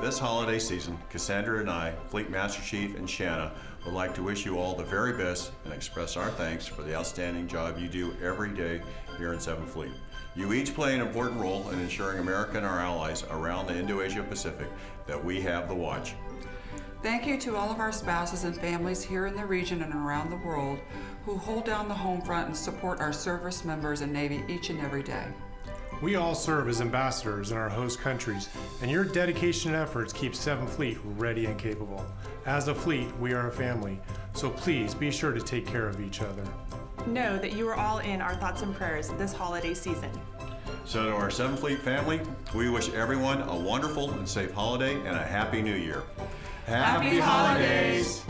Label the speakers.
Speaker 1: this holiday season, Cassandra and I, Fleet Master Chief and Shanna, would like to wish you all the very best and express our thanks for the outstanding job you do every day here in 7th Fleet. You each play an important role in ensuring America and our allies around the Indo-Asia Pacific that we have the watch.
Speaker 2: Thank you to all of our spouses and families here in the region and around the world who hold down the home front and support our service members and Navy each and every day.
Speaker 3: We all serve as ambassadors in our host countries, and your dedication and efforts keep 7th Fleet ready and capable. As a fleet, we are a family, so please be sure to take care of each other.
Speaker 4: Know that you are all in our thoughts and prayers this holiday season.
Speaker 1: So to our 7th Fleet family, we wish everyone a wonderful and safe holiday and a Happy New Year.
Speaker 2: Happy holidays!